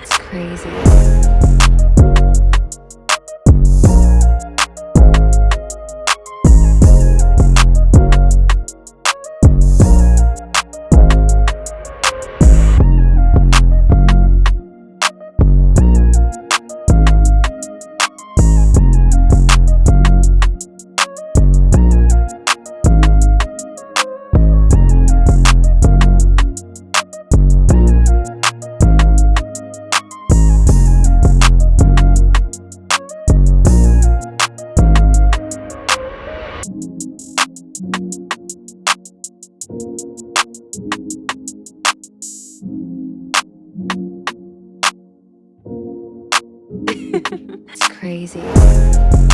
it's crazy. it's crazy.